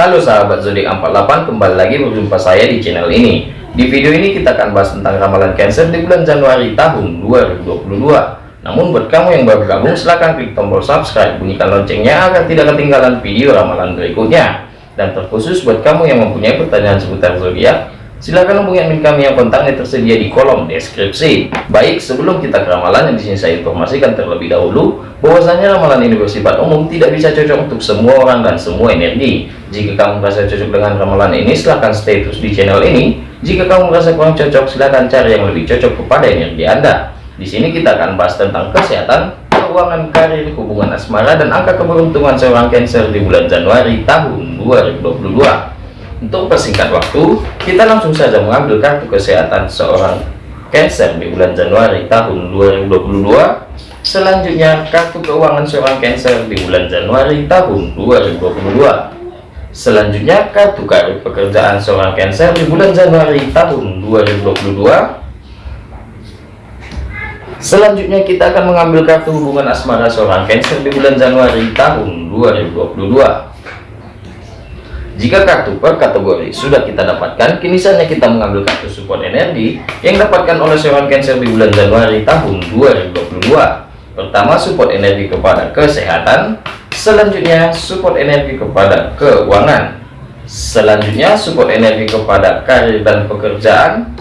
Halo sahabat zodiak 48 kembali lagi berjumpa saya di channel ini. Di video ini kita akan bahas tentang ramalan Cancer di bulan Januari tahun 2022 namun buat kamu yang baru gabung silahkan klik tombol subscribe bunyikan loncengnya agar tidak ketinggalan video ramalan berikutnya. Dan terkhusus buat kamu yang mempunyai pertanyaan seputar zodiak Silahkan hubungi admin kami yang kontaknya tersedia di kolom deskripsi. Baik, sebelum kita ke ramalan yang di sini saya informasikan terlebih dahulu bahwasanya ramalan ini bersifat umum tidak bisa cocok untuk semua orang dan semua energi. Jika kamu merasa cocok dengan ramalan ini, silahkan stay terus di channel ini. Jika kamu merasa kurang cocok, silahkan cari yang lebih cocok kepada energi Anda. Di sini kita akan bahas tentang kesehatan, keuangan, karir, hubungan asmara, dan angka keberuntungan seorang Cancer di bulan Januari tahun 2022. Untuk persingkat waktu, kita langsung saja mengambil kartu kesehatan seorang Cancer di bulan Januari tahun 2022. Selanjutnya, kartu keuangan seorang Cancer di bulan Januari tahun 2022. Selanjutnya, kartu karir pekerjaan seorang Cancer di bulan Januari tahun 2022. Selanjutnya kita akan mengambil kartu hubungan asmara seorang Cancer di bulan Januari tahun 2022. Jika kartu per kategori sudah kita dapatkan, kini saatnya kita mengambil kartu support energi yang dapatkan oleh seorang Cancer di bulan Januari tahun 2022. Pertama, support energi kepada kesehatan. Selanjutnya, support energi kepada keuangan. Selanjutnya, support energi kepada karir dan pekerjaan.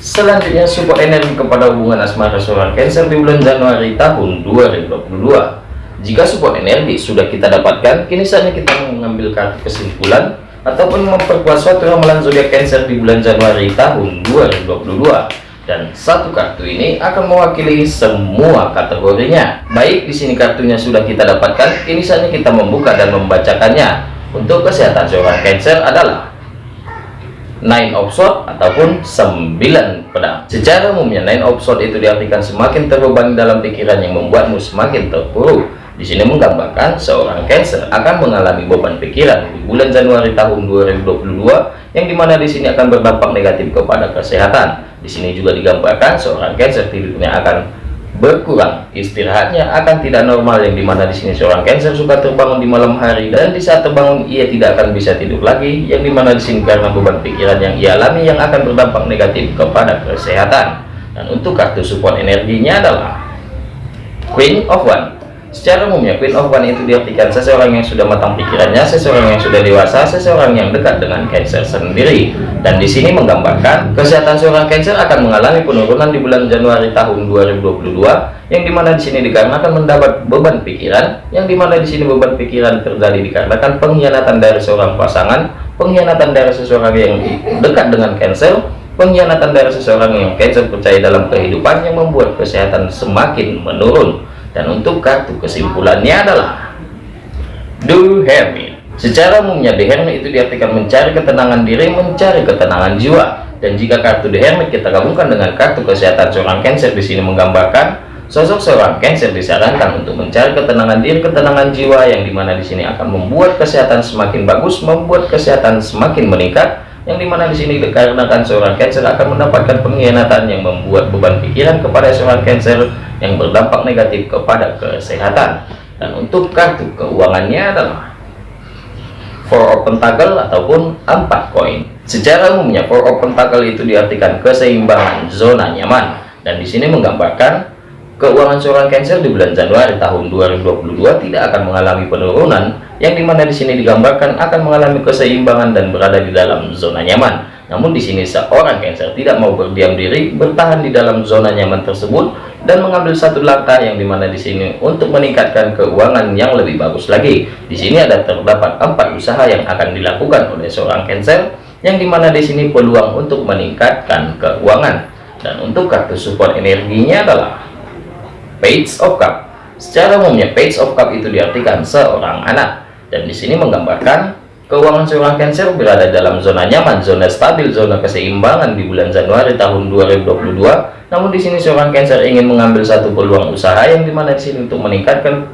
Selanjutnya, support energi kepada hubungan asmara seorang Cancer di bulan Januari tahun 2022. Jika support energi sudah kita dapatkan, kini saatnya kita mengambil kartu kesimpulan ataupun memperkuat suatu ramalan zodiak Cancer di bulan Januari tahun 2022. Dan satu kartu ini akan mewakili semua kategorinya. Baik, di sini kartunya sudah kita dapatkan, kini saatnya kita membuka dan membacakannya. Untuk kesehatan seorang Cancer adalah nine of sword ataupun 9 pedang secara umumnya nine of sword itu diartikan semakin terbebani dalam pikiran yang membuatmu semakin terpuruk di sini menggambarkan seorang Cancer akan mengalami beban pikiran di bulan Januari tahun 2022 yang di mana di sini akan berdampak negatif kepada kesehatan. Di sini juga digambarkan seorang Cancer tidurnya akan berkurang, istirahatnya akan tidak normal yang di mana di sini seorang Cancer suka terbangun di malam hari dan di saat terbangun ia tidak akan bisa tidur lagi yang di mana di sini karena beban pikiran yang ia alami yang akan berdampak negatif kepada kesehatan. Dan untuk kartu support energinya adalah Queen of One Secara umumnya Queen of One itu diartikan seseorang yang sudah matang pikirannya, seseorang yang sudah dewasa, seseorang yang dekat dengan Cancer sendiri. Dan di sini menggambarkan kesehatan seorang Cancer akan mengalami penurunan di bulan Januari tahun 2022, yang di mana di sini dikarenakan mendapat beban pikiran, yang di mana di sini beban pikiran terjadi dikarenakan pengkhianatan dari seorang pasangan, pengkhianatan dari seseorang yang dekat dengan Cancer, pengkhianatan dari seseorang yang Cancer percaya dalam kehidupan yang membuat kesehatan semakin menurun dan untuk kartu kesimpulannya adalah Do Hermit secara umumnya The Hermit itu diartikan mencari ketenangan diri mencari ketenangan jiwa. Dan jika kartu The Hermit kita gabungkan dengan kartu kesehatan seorang Cancer di sini menggambarkan sosok seorang Cancer disarankan untuk mencari ketenangan diri ketenangan jiwa yang di mana di sini akan membuat kesehatan semakin bagus membuat kesehatan semakin meningkat. Yang di mana di sini dikarenakan seorang Cancer akan mendapatkan pengkhianatan yang membuat beban pikiran kepada seorang Cancer yang berdampak negatif kepada kesehatan. Dan untuk kartu keuangannya adalah four of pentacle ataupun empat koin. Secara umumnya four of pentacle itu diartikan keseimbangan zona nyaman. Dan di sini menggambarkan Keuangan seorang Cancer di bulan Januari tahun 2022 tidak akan mengalami penurunan, yang di mana di sini digambarkan akan mengalami keseimbangan dan berada di dalam zona nyaman. Namun di sini seorang Cancer tidak mau berdiam diri, bertahan di dalam zona nyaman tersebut dan mengambil satu langkah yang di mana di sini untuk meningkatkan keuangan yang lebih bagus lagi. Di sini ada terdapat empat usaha yang akan dilakukan oleh seorang Cancer, yang di mana di sini peluang untuk meningkatkan keuangan. Dan untuk kartu support energinya adalah page of cup secara umumnya page of cup itu diartikan seorang anak dan di sini menggambarkan keuangan seorang Cancer berada dalam zona nyaman zona stabil zona keseimbangan di bulan Januari tahun 2022 namun di sini seorang Cancer ingin mengambil satu peluang usaha yang di mana di sini untuk meningkatkan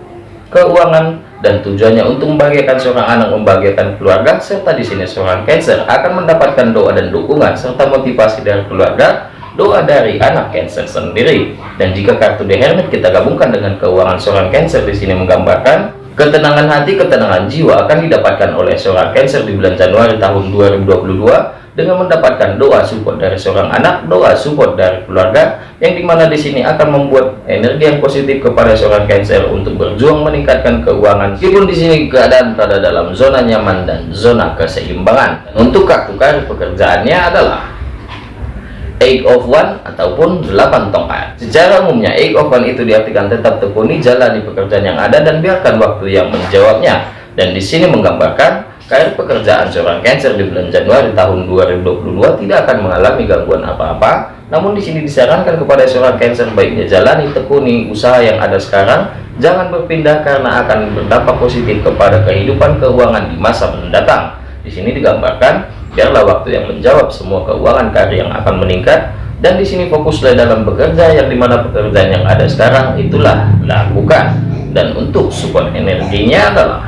keuangan dan tujuannya untuk membahagiakan seorang anak membahagiakan keluarga serta di sini seorang Cancer akan mendapatkan doa dan dukungan serta motivasi dari keluarga doa dari anak Cancer sendiri. Dan jika kartu The Hermit kita gabungkan dengan keuangan seorang Cancer di sini menggambarkan Ketenangan hati, ketenangan jiwa akan didapatkan oleh seorang Cancer di bulan Januari tahun 2022 dengan mendapatkan doa support dari seorang anak, doa support dari keluarga, yang di mana di sini akan membuat energi yang positif kepada seorang Cancer untuk berjuang meningkatkan keuangan. Meskipun di sini keadaan berada dalam zona nyaman dan zona keseimbangan. Untuk kartu kartu pekerjaannya adalah eight of one ataupun 8 tongkat. Secara umumnya eight of one itu diartikan tetap tekuni jalani pekerjaan yang ada dan biarkan waktu yang menjawabnya. Dan di sini menggambarkan karir pekerjaan seorang Cancer di bulan Januari tahun 2022 tidak akan mengalami gangguan apa-apa. Namun di sini disarankan kepada seorang Cancer baiknya jalani tekuni usaha yang ada sekarang. Jangan berpindah karena akan berdampak positif kepada kehidupan keuangan di masa mendatang. Di sini digambarkan biarlah waktu yang menjawab semua keuangan karir yang akan meningkat. Dan di sini fokuslah dalam bekerja yang di mana pekerjaan yang ada sekarang itulah lakukan dan untuk support energinya adalah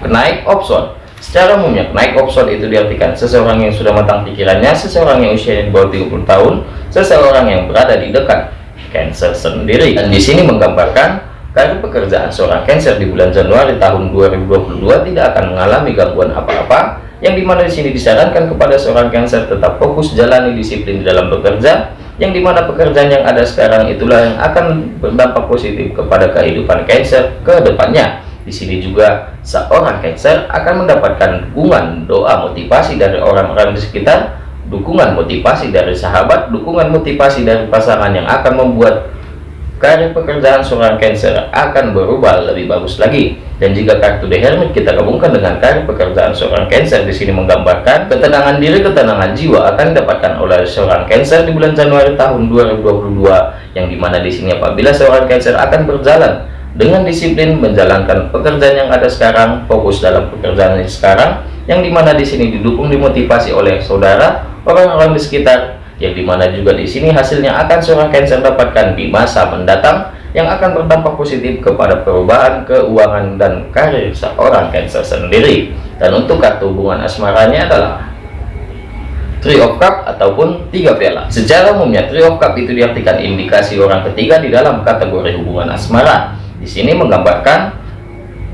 kenaik option secara umumnya kenaik option itu diartikan seseorang yang sudah matang pikirannya seseorang yang usianya di bawah 30 tahun seseorang yang berada di dekat Cancer sendiri. Dan di sini menggambarkan karir pekerjaan seorang Cancer di bulan Januari tahun 2022 tidak akan mengalami gangguan apa-apa yang di mana di sini disarankan kepada seorang Cancer tetap fokus jalani disiplin di dalam bekerja. Yang di mana pekerjaan yang ada sekarang itulah yang akan berdampak positif kepada kehidupan Cancer ke depannya. Di sini juga seorang Cancer akan mendapatkan dukungan doa motivasi dari orang-orang di sekitar dukungan motivasi dari sahabat dukungan motivasi dari pasangan yang akan membuat karir pekerjaan seorang Cancer akan berubah lebih bagus lagi. Dan jika kartu The Hermit kita gabungkan dengan karir pekerjaan seorang Cancer di sini menggambarkan ketenangan diri ketenangan jiwa akan didapatkan oleh seorang Cancer di bulan Januari tahun 2022 yang di mana di sini apabila seorang Cancer akan berjalan dengan disiplin menjalankan pekerjaan yang ada sekarang fokus dalam pekerjaan yang sekarang yang di mana di sini didukung dimotivasi oleh saudara orang-orang di sekitar yang di mana juga di sini hasilnya akan seorang Cancer dapatkan di masa mendatang yang akan berdampak positif kepada perubahan keuangan dan karir seorang Cancer sendiri. Dan untuk kartu hubungan asmaranya adalah Three of Cup ataupun tiga piala. Secara umumnya Three of Cup itu diartikan indikasi orang ketiga di dalam kategori hubungan asmara. Di sini menggambarkan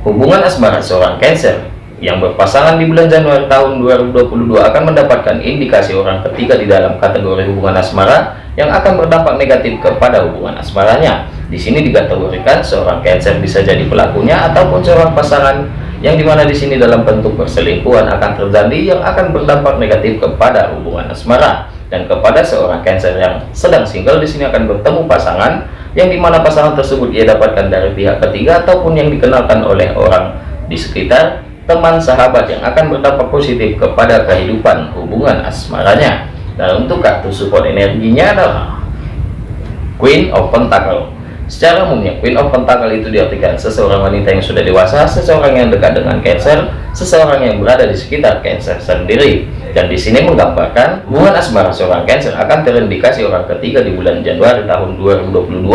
hubungan asmara seorang Cancer yang berpasangan di bulan Januari tahun 2022 akan mendapatkan indikasi orang ketiga di dalam kategori hubungan asmara yang akan berdampak negatif kepada hubungan asmaranya. Di sini dikategorikan seorang Cancer bisa jadi pelakunya ataupun seorang pasangan yang di mana di sini dalam bentuk perselingkuhan akan terjadi yang akan berdampak negatif kepada hubungan asmara dan kepada seorang Cancer yang sedang single di sini akan bertemu pasangan yang di mana pasangan tersebut ia dapatkan dari pihak ketiga ataupun yang dikenalkan oleh orang di sekitar teman sahabat yang akan berdampak positif kepada kehidupan hubungan asmaranya. Dan untuk kartu support energinya adalah Queen of Pentacle. Secara umumnya Queen of Pentacle itu diartikan seseorang wanita yang sudah dewasa seseorang yang dekat dengan Cancer seseorang yang berada di sekitar Cancer sendiri dan di sini menggambarkan hubungan asmara seorang Cancer akan terindikasi orang ketiga di bulan Januari tahun 2022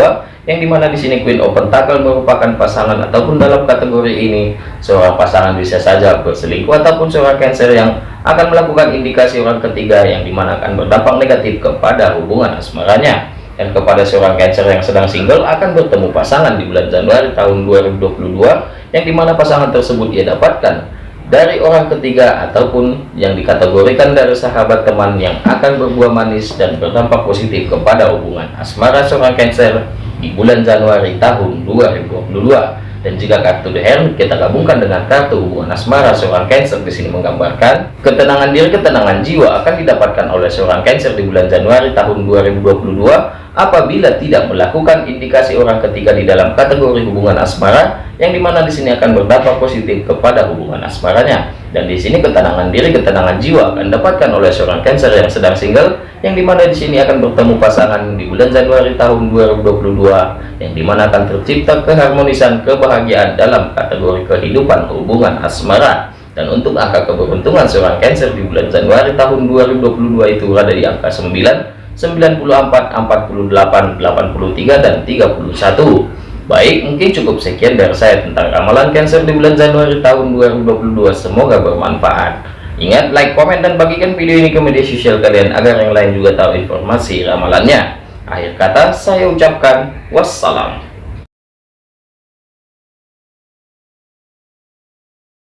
yang di mana di sini Queen of Pentacle merupakan pasangan ataupun dalam kategori ini seorang pasangan bisa saja berselingkuh ataupun seorang Cancer yang akan melakukan indikasi orang ketiga yang di mana akan berdampak negatif kepada hubungan asmaranya. Dan kepada seorang Cancer yang sedang single akan bertemu pasangan di bulan Januari tahun 2022 yang di mana pasangan tersebut ia dapatkan dari orang ketiga ataupun yang dikategorikan dari sahabat teman yang akan berbuah manis dan berdampak positif kepada hubungan asmara seorang Cancer di bulan Januari tahun 2022 dan jika kartu The Hermit kita gabungkan dengan kartu hubungan asmara seorang Cancer di sini menggambarkan ketenangan diri ketenangan jiwa akan didapatkan oleh seorang Cancer di bulan Januari tahun 2022 apabila tidak melakukan indikasi orang ketiga di dalam kategori hubungan asmara yang di mana di sini akan berdampak positif kepada hubungan asmaranya. Dan di sini ketenangan diri ketenangan jiwa akan dapatkan oleh seorang Cancer yang sedang single yang di mana di sini akan bertemu pasangan di bulan Januari tahun 2022 yang di mana akan tercipta keharmonisan kebahagiaan dalam kategori kehidupan hubungan asmara. Dan untuk angka keberuntungan seorang Cancer di bulan Januari tahun 2022 itu ada di angka 9 94 48 83 dan 31 baik mungkin cukup sekian dari saya tentang ramalan Cancer di bulan Januari tahun 2022 semoga bermanfaat Ingat, like, komen, dan bagikan video ini ke media sosial kalian agar yang lain juga tahu informasi ramalannya. Akhir kata, saya ucapkan wassalam.